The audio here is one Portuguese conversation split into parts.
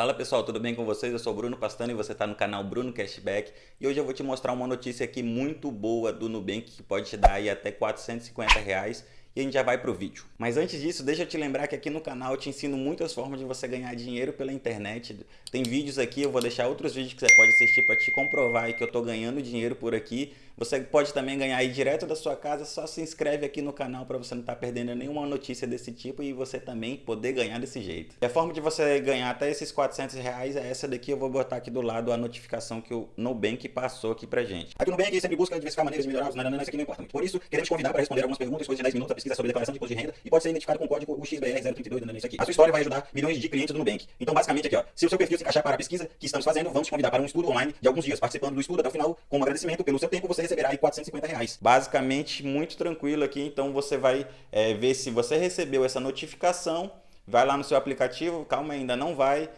Fala pessoal, tudo bem com vocês? Eu sou Bruno Pastano e você está no canal Bruno Cashback e hoje eu vou te mostrar uma notícia aqui muito boa do Nubank que pode te dar aí até 450 reais e a gente já vai pro vídeo. Mas antes disso, deixa eu te lembrar que aqui no canal eu te ensino muitas formas de você ganhar dinheiro pela internet. Tem vídeos aqui, eu vou deixar outros vídeos que você pode assistir para te comprovar que eu tô ganhando dinheiro por aqui. Você pode também ganhar aí direto da sua casa, só se inscreve aqui no canal para você não estar tá perdendo nenhuma notícia desse tipo e você também poder ganhar desse jeito. E a forma de você ganhar até esses 400 reais é essa daqui, eu vou botar aqui do lado a notificação que o Nubank passou aqui pra gente. Aqui no Nubank sempre busca diversificar maneiras de melhorar os nananã, isso aqui não importa muito. Por isso, queremos convidar para responder algumas perguntas, coisa de 10 minutos, a pesquisa sobre declaração de imposto de renda e pode ser identificado com o código UXBR032, isso aqui. A sua história vai ajudar milhões de clientes do Nubank. Então, basicamente aqui, ó, se o seu perfil se encaixar para a pesquisa que estamos fazendo, vamos te convidar para um estudo online de alguns dias, participando do estudo até o final, como agradecimento pelo seu tempo, você receberá aí 450 reais. Basicamente, muito tranquilo aqui, então você vai é, ver se você recebeu essa notificação, vai lá no seu aplicativo, calma ainda não vai,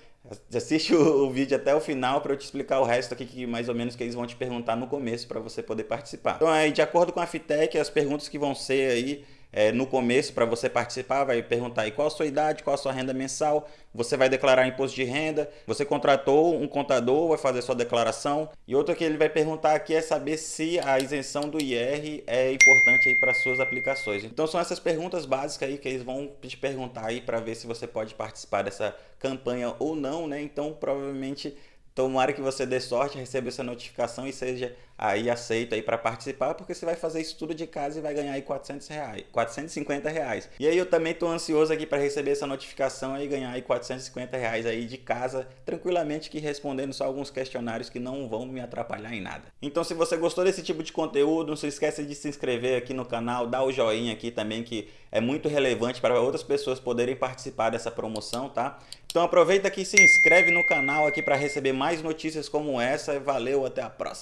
Assiste o, vídeo até o final para eu te explicar o resto aqui, que mais ou menos que eles vão te perguntar no começo para você poder participar. Então, aí, de acordo com a Fitec, as perguntas que vão ser aí é, no começo para você participar, vai perguntar aí qual a sua idade, qual a sua renda mensal, você vai declarar imposto de renda, você contratou um contador, vai fazer sua declaração. E outra que ele vai perguntar aqui é saber se a isenção do IR é importante aí para suas aplicações. Então são essas perguntas básicas aí que eles vão te perguntar aí para ver se você pode participar dessa campanha ou não, né? Então provavelmente Tomara que você dê sorte, receba essa notificação e seja aí aceito aí para participar, porque você vai fazer isso tudo de casa e vai ganhar aí 400 reais, 450 reais. E aí eu também estou ansioso aqui para receber essa notificação e ganhar aí 450 reais aí de casa, tranquilamente que respondendo só alguns questionários que não vão me atrapalhar em nada. Então se você gostou desse tipo de conteúdo, não se esqueça de se inscrever aqui no canal, dar o joinha aqui também que é muito relevante para outras pessoas poderem participar dessa promoção, tá? Então aproveita que se inscreve no canal aqui para receber mais notícias como essa. Valeu, até a próxima.